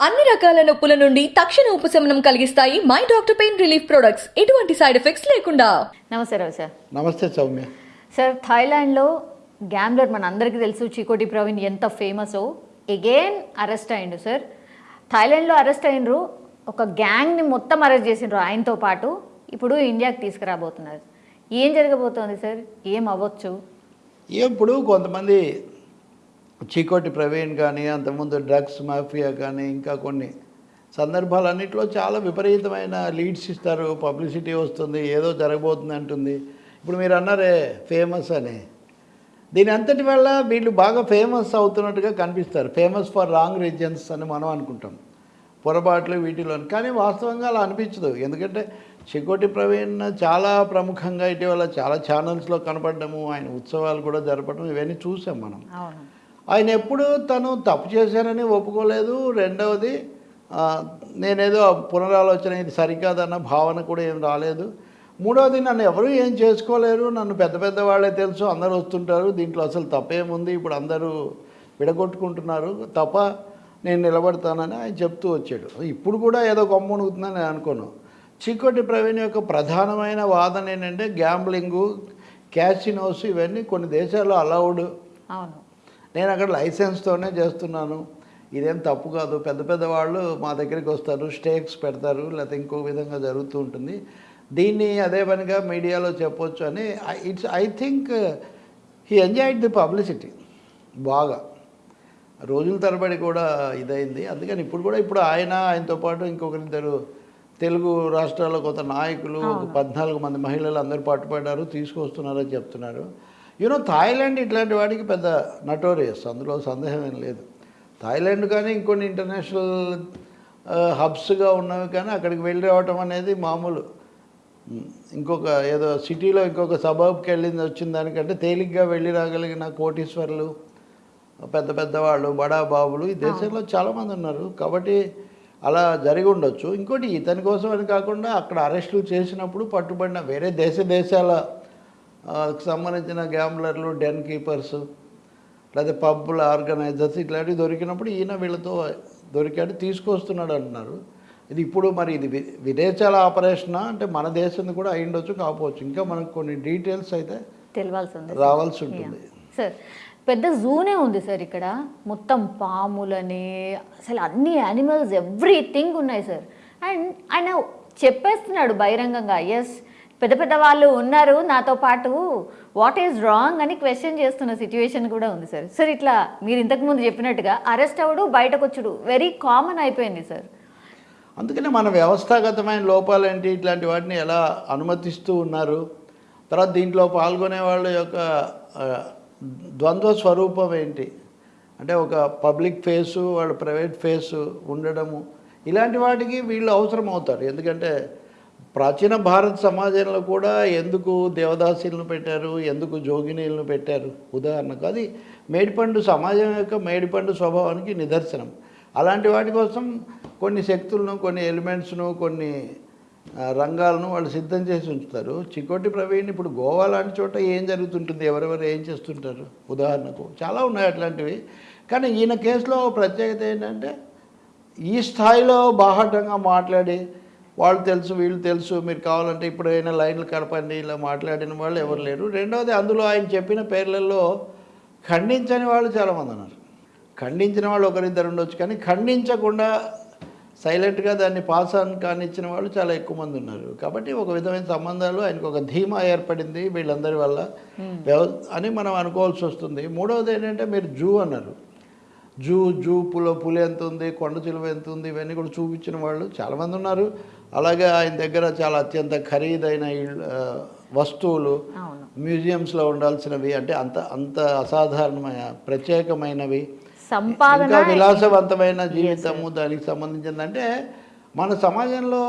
అన్ని రకాల నొప్పుల నుండి తక్షణ ఉపశమనం కలిగిస్తాయి my doctor pain relief products. ఎటువంటి సైడ్ ఎఫెక్ట్స్ లేకుండా. నమస్తే రావు సార్. నమస్తే సౌమ్య. సార్ థాయిలాండ్లో గ్యాంబ్లర్ మన అందరికీ తెలుసు చీకోటి ప్రవీణ్ ఎంత ఫేమసో. ఎగైన్ అరెస్ట్ అయిండు సార్. థాయిలాండ్లో అరెస్ట్ అయినరు ఒక గ్యాంగ్ని మొత్తం అరెస్ట్ చేసిండ్రు ఆయనతో పాటు. ఇప్పుడు ఇండియాకి తీసుకురాబోతున్నారు. ఏం జరగబోతోంది సార్? ఏం అవ్వచ్చు? ఇప్పుడు కొంతమంది చీకోటి ప్రవీణ్ కానీ అంతకుముందు డ్రగ్స్ మాఫియా కానీ ఇంకా కొన్ని సందర్భాలన్నింటిలో చాలా విపరీతమైన లీడ్స్ ఇస్తారు పబ్లిసిటీ వస్తుంది ఏదో జరగబోతుంది అంటుంది. ఇప్పుడు మీరు అన్నారే ఫేమస్ అని. దీని అంతటి వల్ల వీళ్ళు బాగా ఫేమస్ అవుతున్నట్టుగా కనిపిస్తారు. ఫేమస్ ఫర్ రాంగ్ రీజన్స్ అని మనం అనుకుంటాం. పొరపాట్లు వీటిలో కానీ వాస్తవంగా అలా అనిపించదు. ఎందుకంటే చికోటి ప్రవీణ్ చాలా ప్రముఖంగా ఇటీవల చాలా ఛానల్స్లో కనపడము ఆయన ఉత్సవాలు కూడా జరపడం ఇవన్నీ చూసాం మనం. ఆయన ఎప్పుడు తను తప్పు చేశానని ఒప్పుకోలేదు. రెండవది నేనేదో పునరాలోచన ఇది సరికాదన్న భావన కూడా ఏం రాలేదు. మూడవది నన్ను ఎవరూ ఏం చేసుకోలేరు. నన్ను పెద్ద పెద్ద వాళ్ళే తెలుసు. అందరూ వస్తుంటారు. దీంట్లో అసలు తప్పేముంది? ఇప్పుడు అందరూ విడగొట్టుకుంటున్నారు. తప్ప నేను నిలబడతానని ఆయన చెప్తూ వచ్చాడు. ఇప్పుడు కూడా ఏదో కొమ్మునుగుతుందని నేను అనుకోను. చీకోటి ప్రవీణ్ యొక్క ప్రధానమైన వాదన ఏంటంటే గ్యాంబ్లింగు క్యాసినోస్ ఇవన్నీ కొన్ని దేశాల్లో అలౌడ్ అవును. నేను అక్కడ లైసెన్స్తోనే చేస్తున్నాను. ఇదేం తప్పు కాదు. పెద్ద పెద్ద వాళ్ళు మా దగ్గరికి వస్తారు స్టేక్స్ పెడతారు లేకపోతే ఇంకో విధంగా జరుగుతూ ఉంటుంది. దీన్ని అదే పనిగా మీడియాలో చెప్పొచ్చు అని it's I think he enjoyed the publicity బాగా. రోజుల తరబడి కూడా ఇదైంది. అందుకని ఇప్పుడు కూడా ఇప్పుడు ఆయన ఆయనతో పాటు ఇంకొకరిద్దరు తెలుగు రాష్ట్రాల్లో కొంత నాయకులు ఒక పద్నాలుగు మంది మహిళలు అందరూ పట్టుబడ్డారు తీసుకొస్తున్నారని చెప్తున్నారు. యూనో థాయిలాండ్ ఇట్లాంటి వాడికి పెద్ద నటోరియస్. అందులో సందేహం ఏం లేదు. థాయిలాండ్ కానీ ఇంకొన్ని ఇంటర్నేషనల్ హబ్స్గా ఉన్నవి కానీ అక్కడికి వెళ్ళి రావటం అనేది మామూలు. ఇంకొక ఏదో సిటీలో ఇంకొక సబబ్కి వెళ్ళింది వచ్చిన దానికంటే తేలిగ్గా వెళ్ళి రాగలిగిన కోటీశ్వర్లు పెద్ద పెద్ద వాళ్ళు బడా బాబులు ఈ దేశంలో చాలామంది ఉన్నారు. కాబట్టి అలా జరిగి ఉండొచ్చు. ఇంకోటి ఇతని కోసం అని కాకుండా అక్కడ అరెస్టులు చేసినప్పుడు పట్టుబడిన వేరే దేశ దేశాల సంబంధించిన గ్యాంబ్లర్లు డెన్ కీపర్స్ లేదా పబ్బుల ఆర్గనైజర్స్ ఇట్లాంటివి దొరికినప్పుడు ఈయన వీళ్ళతో దొరికాడు తీసుకొస్తున్నాడు అంటున్నారు. ఇది ఇప్పుడు మరి ఇది విదేశాల ఆపరేషనా? అంటే మన దేశం కూడా అయి ఉండొచ్చు కాకపోవచ్చు. ఇంకా మనకు కొన్ని డీటెయిల్స్ అయితే తెలియాల్సి ఉంది రావాల్సి ఉంటుంది. సార్ పెద్ద జూనే ఉంది సార్ ఇక్కడ. మొత్తం పాములని అసలు అన్ని యానిమల్స్ ఎవ్రీథింగ్ ఉన్నాయి సార్. అండ్ ఆయన చెప్పేస్తున్నాడు బహిరంగంగా ఎస్ పెద్ద పెద్ద వాళ్ళు ఉన్నారు నాతో పాటు. వాట్ ఈజ్ రాంగ్ అని క్వశ్చన్ చేస్తున్న సిచ్యువేషన్ కూడా ఉంది సార్ సార్ ఇట్లా మీరు ఇంతకుముందు చెప్పినట్టుగా అరెస్ట్ అవ్వడు బయటకు వచ్చుడు. వెరీ కామన్ అయిపోయింది సార్ అందుకనే మన వ్యవస్థాగతమైన లోపాలేంటి ఇట్లాంటి వాటిని ఎలా అనుమతిస్తూ ఉన్నారు? తర్వాత దీంట్లో పాల్గొనే వాళ్ళ యొక్క ద్వంద్వ స్వరూపం ఏంటి? అంటే ఒక పబ్లిక్ ఫేసు వాళ్ళ ప్రైవేట్ ఫేసు ఉండడము. ఇలాంటి వాటికి వీళ్ళు అవసరం అవుతారు ఎందుకంటే ప్రాచీన భారత సమాజంలో కూడా ఎందుకు దేవదాసీలను పెట్టారు ఎందుకు జోగినీలను పెట్టారు? ఉదాహరణకు అది మేడిపండు సమాజం యొక్క మేడిపండు స్వభావానికి నిదర్శనం. అలాంటి వాటి కోసం కొన్ని శక్తులను కొన్ని ఎలిమెంట్స్ను కొన్ని రంగాలను వాళ్ళు సిద్ధం చేసి ఉంచుతారు. చికోటి ప్రవీణ్ ఇప్పుడు గోవా లాంటి చోట ఏం జరుగుతుంటుంది? ఎవరెవరు ఏం చేస్తుంటారు? ఉదాహరణకు చాలా ఉన్నాయి అట్లాంటివి. కానీ ఈయన కేసులో ప్రత్యేకత ఏంటంటే ఈ స్థాయిలో బాహాటంగా మాట్లాడి వాళ్ళు తెలుసు వీళ్ళు తెలుసు మీరు కావాలంటే ఇప్పుడు అయినా లైన్లు కలపండి ఇలా మాట్లాడిన వాళ్ళు ఎవరు లేరు. రెండవది అందులో ఆయన చెప్పిన పేర్లలో ఖండించని వాళ్ళు చాలామంది ఉన్నారు. ఖండించిన వాళ్ళు ఒకరిద్దరు ఉండొచ్చు కానీ ఖండించకుండా సైలెంట్గా దాన్ని పాస్ ఆన్ కానిచ్చిన వాళ్ళు చాలా ఎక్కువ మంది ఉన్నారు. కాబట్టి ఒక విధమైన సంబంధాలు ఆయనకు ఒక ధీమా ఏర్పడింది వీళ్ళందరి వల్ల. అని మనం అనుకోవాల్సి వస్తుంది. మూడవది ఏంటంటే మీరు జూ అన్నారు. జూ జూ పుల పులి ఎంత ఉంది కొండ చిలువ ఎంత ఉంది ఇవన్నీ కూడా చూపించిన వాళ్ళు చాలామంది ఉన్నారు. అలాగే ఆయన దగ్గర చాలా అత్యంత ఖరీదైన వస్తువులు మ్యూజియంస్లో ఉండాల్సినవి అంటే అంత అంత అసాధారణమైన ప్రత్యేకమైనవి. ఇంకా విలాసవంతమైన జీవితము దానికి సంబంధించింది అంటే మన సమాజంలో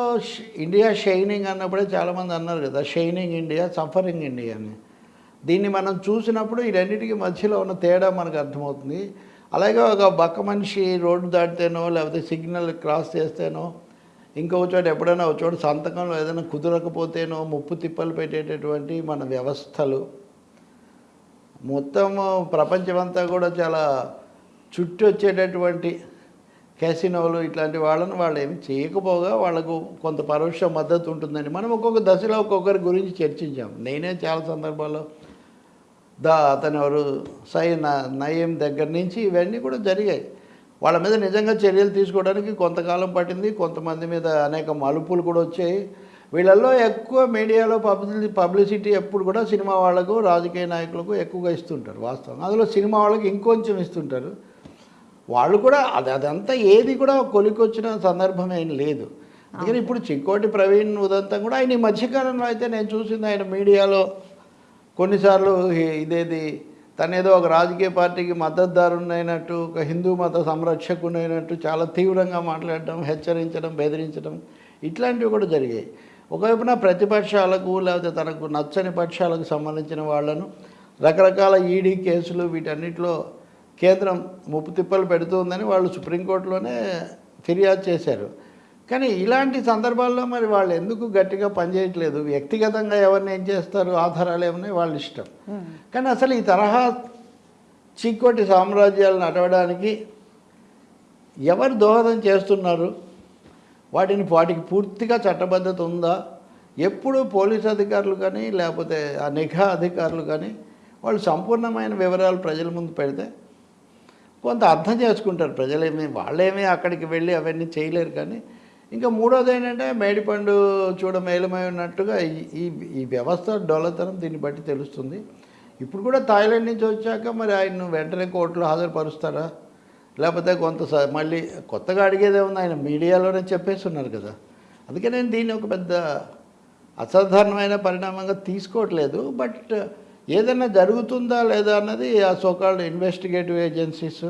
ఇండియా షైనింగ్ అన్నప్పుడే చాలామంది అన్నారు కదా షైనింగ్ ఇండియా సఫరింగ్ ఇండియా అని. దీన్ని మనం చూసినప్పుడు ఈ రెండింటికి మధ్యలో ఉన్న తేడా మనకు అర్థమవుతుంది. అలాగే ఒక బక్క మనిషి రోడ్డు దాటితేనో లేకపోతే సిగ్నల్ క్రాస్ చేస్తేనో ఇంకో చోట ఎప్పుడైనా ఒక చోట సంతకంలో ఏదైనా కుదరకపోతేనో ముప్పు తిప్పలు పెట్టేటటువంటి మన వ్యవస్థలు. మొత్తం ప్రపంచమంతా కూడా చాలా చుట్టూ వచ్చేటటువంటి క్యాసినోలు ఇట్లాంటి వాళ్ళని వాళ్ళు ఏమి చేయకపోగా వాళ్ళకు కొంత పరోక్ష మద్దతు ఉంటుందని మనం ఒక్కొక్క దశలో ఒక్కొక్కరి గురించి చర్చించాం. నేనే చాలా సందర్భాల్లో దా అతను ఎవరు సై న- నయీం దగ్గర నుంచి ఇవన్నీ కూడా జరిగాయి. వాళ్ళ మీద నిజంగా చర్యలు తీసుకోవడానికి కొంతకాలం పట్టింది. కొంతమంది మీద అనేక మలుపులు కూడా వచ్చాయి. వీళ్ళల్లో ఎక్కువ మీడియాలో పబ్లి పబ్లిసిటీ ఎప్పుడు కూడా సినిమా వాళ్ళకు రాజకీయ నాయకులకు ఎక్కువగా ఇస్తుంటారు వాస్తవం అందులో సినిమా వాళ్ళకి ఇంకొంచెం ఇస్తుంటారు. వాళ్ళు కూడా అది అదంతా ఏది కూడా కొలికొచ్చిన సందర్భం ఏం లేదు. అందుకని ఇప్పుడు చిక్కోటి ప్రవీణ్ ఉదంతం కూడా ఆయన ఈ మధ్యకాలంలో అయితే నేను చూసింది ఆయన మీడియాలో కొన్నిసార్లు ఇదేది తనేదో ఒక రాజకీయ పార్టీకి మద్దతుదారునైనట్టు ఒక హిందూ మత సంరక్షకునైనట్టు చాలా తీవ్రంగా మాట్లాడడం హెచ్చరించడం బెదిరించడం ఇట్లాంటివి కూడా జరిగాయి. ఒకవైపున ప్రతిపక్షాలకు లేకపోతే తనకు నచ్చని పక్షాలకు సంబంధించిన వాళ్ళను రకరకాల ఈడీ కేసులు వీటన్నిటిలో కేంద్రం ముప్పు తిప్పలు పెడుతుందని వాళ్ళు సుప్రీంకోర్టులోనే ఫిర్యాదు చేశారు. కానీ ఇలాంటి సందర్భాల్లో మరి వాళ్ళు ఎందుకు గట్టిగా పనిచేయట్లేదు వ్యక్తిగతంగా ఎవరిని ఏం చేస్తారు? ఆధారాలు ఏమన్నాయి? వాళ్ళ ఇష్టం. కానీ అసలు ఈ తరహా చీకోటి సామ్రాజ్యాలను నడవడానికి ఎవరు దోహదం చేస్తున్నారు? వాటిని వాటికి పూర్తిగా చట్టబద్ధత ఉందా? ఎప్పుడు పోలీస్ అధికారులు కానీ లేకపోతే ఆ నిఘా అధికారులు కానీ వాళ్ళు సంపూర్ణమైన వివరాలు ప్రజల ముందు పెడితే కొంత అర్థం చేసుకుంటారు. ప్రజలేమి వాళ్ళేమీ అక్కడికి వెళ్ళి అవన్నీ చేయలేరు కానీ ఇంకా మూడోది ఏంటంటే మేడిపండు చూడ మేలమై ఉన్నట్టుగా ఈ ఈ వ్యవస్థ డొల్లతనం దీన్ని బట్టి తెలుస్తుంది. ఇప్పుడు కూడా థాయిలాండ్ నుంచి వచ్చాక మరి ఆయన్ను వెంటనే కోర్టులో హాజరుపరుస్తారా? లేకపోతే కొంత మళ్ళీ కొత్తగా అడిగేదే ఉంది ఆయన మీడియాలోనే చెప్పేస్తున్నారు కదా. అందుకే నేను దీన్ని ఒక పెద్ద అసాధారణమైన పరిణామంగా తీసుకోవట్లేదు. బట్ ఏదైనా జరుగుతుందా లేదా అన్నది ఆ so called investigative agencies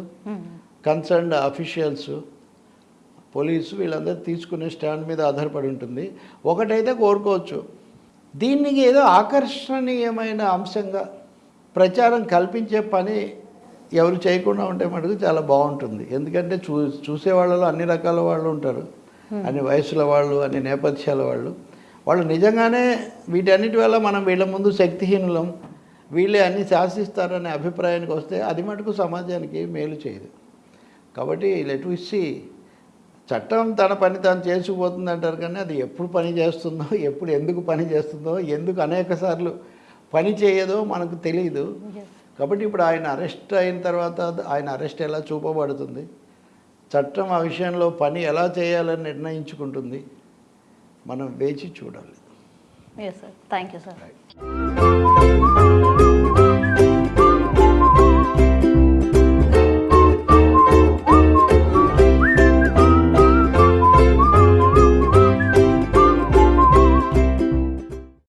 concerned officials police వీళ్ళందరూ తీసుకునే స్టాండ్ మీద ఆధారపడి ఉంటుంది. ఒకటైతే కోరుకోవచ్చు. దీనికి ఏదో ఆకర్షణీయమైన అంశంగా ప్రచారం కల్పించే పని ఎవరు చేయకుండా ఉంటే మటుకు చాలా బాగుంటుంది. ఎందుకంటే చూ చూసే వాళ్ళలో అన్ని రకాల వాళ్ళు ఉంటారు. అన్ని వయసుల వాళ్ళు అన్ని నేపథ్యాల వాళ్ళు. వాళ్ళు నిజంగానే వీటన్నిటి వల్ల మనం వీళ్ళ ముందు శక్తిహీనులం. వీళ్ళే అన్ని శాసిస్తారనే అభిప్రాయానికి వస్తే అది మటుకు సమాజానికి మేలు చేయదు. కాబట్టి లెట్ ఇచ్చి చట్టం తన పని తాను చేసుకుపోతుంది అంటారు కానీ అది ఎప్పుడు పని చేస్తుందో ఎప్పుడు ఎందుకు పని చేస్తుందో ఎందుకు అనేక సార్లు పని చేయదో మనకు తెలియదు కాబట్టి ఇప్పుడు ఆయన అరెస్ట్ అయిన తర్వాత ఆయన అరెస్ట్ ఎలా చూపబడుతుంది? చట్టం ఆ విషయంలో పని ఎలా చేయాలని నిర్ణయించుకుంటుంది? మనం వేచి చూడాలి. Yes sir thank you sir